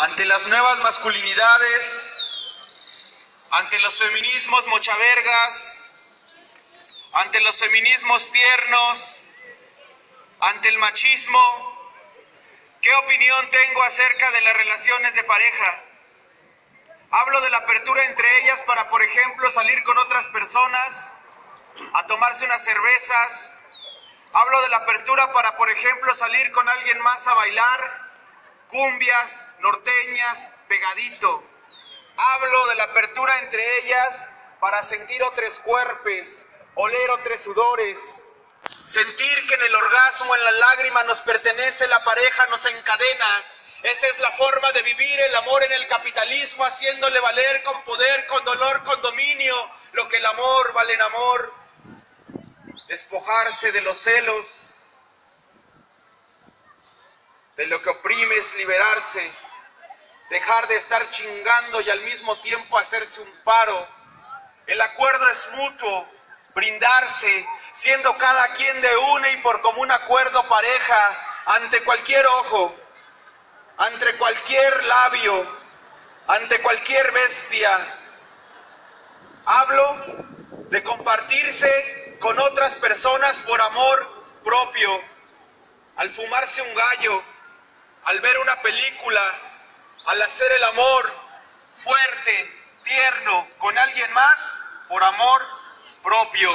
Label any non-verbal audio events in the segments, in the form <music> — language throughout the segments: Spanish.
ante las nuevas masculinidades, ante los feminismos mochavergas, ante los feminismos tiernos, ante el machismo, ¿qué opinión tengo acerca de las relaciones de pareja? Hablo de la apertura entre ellas para, por ejemplo, salir con otras personas, a tomarse unas cervezas. Hablo de la apertura para, por ejemplo, salir con alguien más a bailar, cumbias, norteñas, pegadito. Hablo de la apertura entre ellas para sentir otros cuerpos, oler otros sudores, sentir que en el orgasmo, en la lágrima nos pertenece la pareja, nos encadena. Esa es la forma de vivir el amor en el capitalismo, haciéndole valer con poder, con dolor, con dominio, lo que el amor vale en amor. Despojarse de los celos, de lo que oprime es liberarse, dejar de estar chingando y al mismo tiempo hacerse un paro. El acuerdo es mutuo, brindarse, siendo cada quien de una y por común acuerdo pareja ante cualquier ojo, ante cualquier labio, ante cualquier bestia. Hablo de compartirse con otras personas por amor propio, al fumarse un gallo, al ver una película, al hacer el amor fuerte, tierno con alguien más, por amor propio.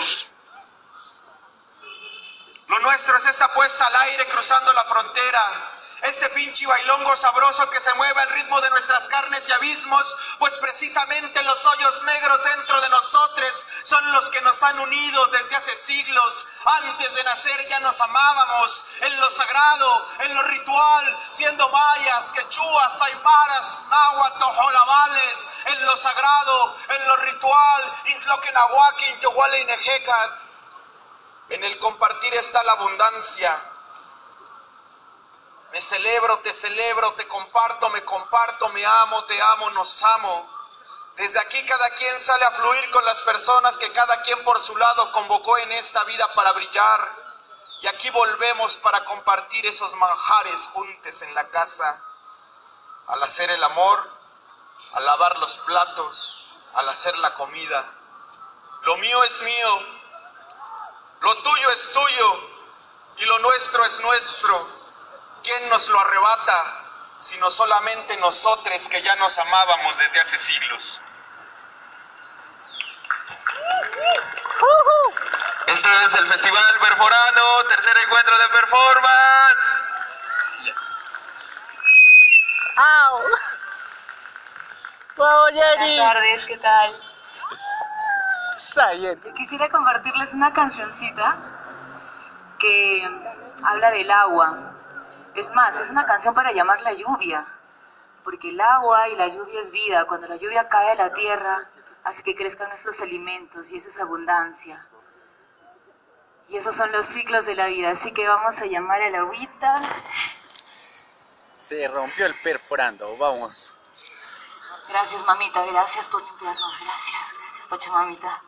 Lo nuestro es esta puesta al aire cruzando la frontera, este pinche bailongo sabroso que se mueve al ritmo de nuestras carnes y abismos, pues precisamente los hoyos negros dentro de nosotros son los que nos han unido desde hace siglos. Antes de nacer ya nos amábamos en lo sagrado, en lo ritual, siendo mayas, quechuas, aymaras, náhuatl, jolabales, en lo sagrado, en lo ritual, intloquenahuaki, intohuale y En el compartir está la abundancia me celebro, te celebro, te comparto, me comparto, me amo, te amo, nos amo. Desde aquí cada quien sale a fluir con las personas que cada quien por su lado convocó en esta vida para brillar. Y aquí volvemos para compartir esos manjares juntos en la casa. Al hacer el amor, al lavar los platos, al hacer la comida. Lo mío es mío, lo tuyo es tuyo y lo nuestro es nuestro. ¿Quién nos lo arrebata sino solamente nosotros que ya nos amábamos desde hace siglos? Este es el Festival Perforano, tercer encuentro de performance. ¡Au! Buenas tardes, ¿qué tal? Sayet. Quisiera compartirles una cancioncita que habla del agua. Es más, es una canción para llamar la lluvia, porque el agua y la lluvia es vida. Cuando la lluvia cae a la tierra, hace que crezcan nuestros alimentos y eso es abundancia. Y esos son los ciclos de la vida, así que vamos a llamar a la agüita. Se rompió el perforando, vamos. Gracias, mamita, gracias por limpiarnos, gracias, gracias, Pachamamita.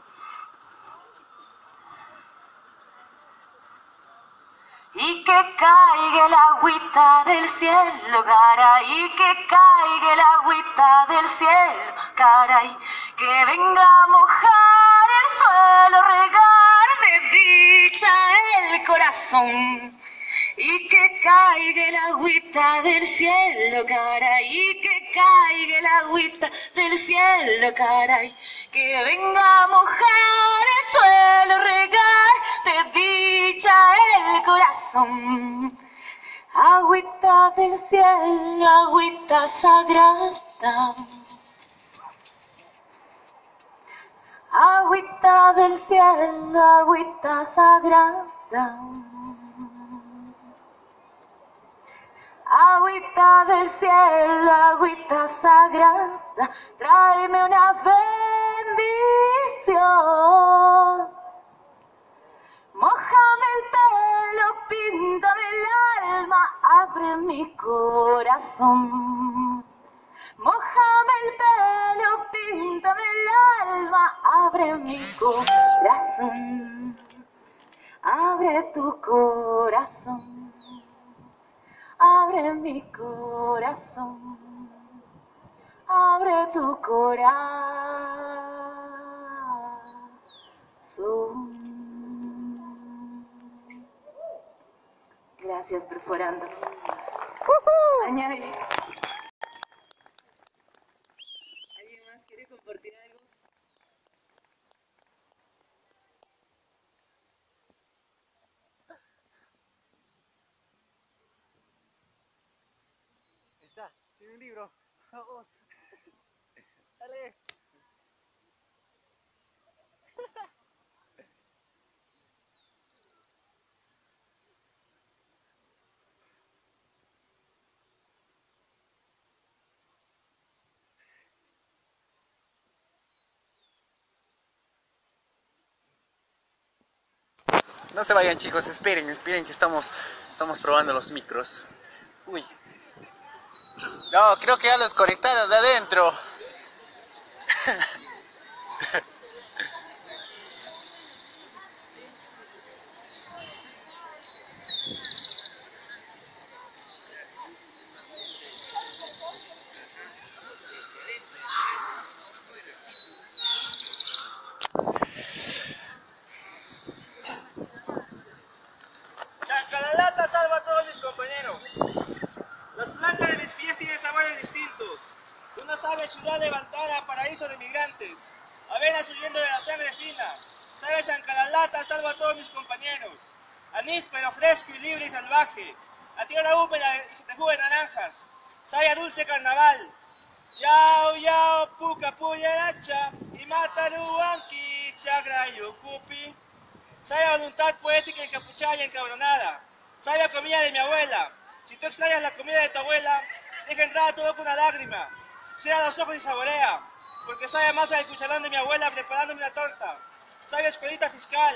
Y que caiga el agüita del cielo, caray, que caiga el agüita del cielo, caray, que venga a mojar el suelo, regar de dicha el corazón. Y que caiga el agüita del cielo, caray, que caiga el agüita del cielo, caray, que venga a mojar el suelo, Agüita del cielo, agüita sagrada. Agüita del cielo, agüita sagrada. Agüita del cielo, agüita sagrada, tráeme una bendición. Abre mi corazón. Mojame el pelo, píntame el alma, abre mi corazón. Abre tu corazón abre mi corazón. tu corazón. Perforando. Añade. ¿Alguien más quiere compartir algo? Está, tiene un libro. Vamos. Dale. No se vayan chicos, esperen, esperen que estamos, estamos probando los micros. Uy. No, creo que ya los conectaron de adentro. <laughs> Chancalata salva a todos mis compañeros. Las plantas de mis pies tienen sabores distintos. Una sabe ciudad levantada, paraíso de migrantes. Avenas huyendo de la sangre fina. Sabe Chancalata salva a todos mis compañeros. Anís pero fresco y libre y salvaje. A tierra húmeda de jugo de naranjas. Sabe a dulce carnaval. Yao, yao, puca, puyaracha. Y mataru, anki, chagrayo, cupi. Sabe a voluntad poética encapuchada y encabronada. Sabe a comida de mi abuela. Si tú extrañas la comida de tu abuela, deja entrar a tu boca una lágrima. Cierra los ojos y saborea, porque sabe más al cucharón de mi abuela preparándome una torta. Sabe a escuelita fiscal,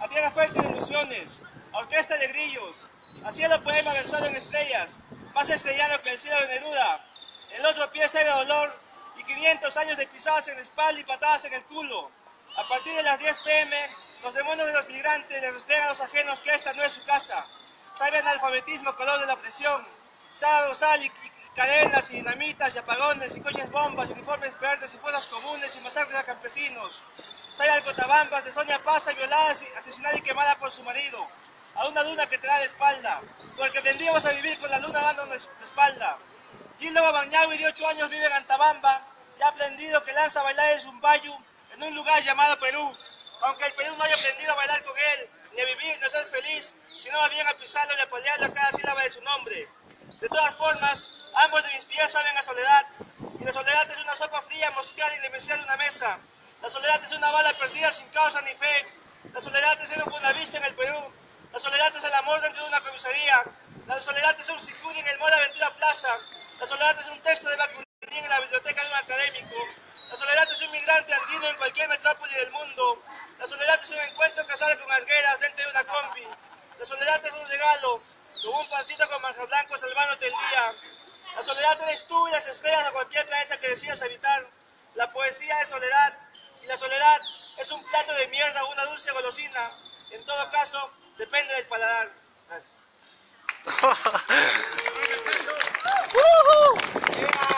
a tierra fértil de ilusiones, a orquesta de grillos, a cielo poema versado en estrellas, más estrellado que el cielo de Neruda. El otro pie sabe a dolor y 500 años de pisadas en la espalda y patadas en el culo. A partir de las 10 pm, los demonios de los migrantes les rastrean a los ajenos que esta no es su casa. Sabe analfabetismo, color de la opresión. Sabe usar y, y cadenas y dinamitas y apagones y coches bombas, y uniformes verdes y fuerzas comunes y masacres a campesinos. Sabe al Cotabambas de Sonia Pasa violada, asesinada y quemada por su marido. A una luna que te da la espalda, porque aprendimos a vivir con la luna dándonos la espalda. Gildo Babañawi de 8 años vive en Antabamba y ha aprendido que lanza a bailar el zumbayu en un lugar llamado Perú. Aunque el Perú no haya aprendido a bailar con él, ni a vivir, ni a ser feliz, sino más bien a pisarlo y a apoyarlo a cada sílaba de su nombre. De todas formas, ambos de mis pies saben a soledad, y la soledad es una sopa fría, moscada y demencial de una mesa. La soledad es una bala perdida sin causa ni fe. La soledad es un fundavista en el Perú. La soledad es el amor dentro de una comisaría. La soledad es un sicuri en el Mall Aventura Plaza. La soledad es un texto de Bakunin en la biblioteca de un académico. La soledad es un migrante andino en cualquier metrópoli del mundo. La soledad es un encuentro casual con algueras dentro de una combi. La soledad es un regalo, como un pancito con manjar blanco salvándote el día. La soledad eres tú y las estrellas de cualquier planeta que decidas habitar. La poesía es soledad y la soledad es un plato de mierda o una dulce golosina. En todo caso, depende del paladar. Gracias. <laughs>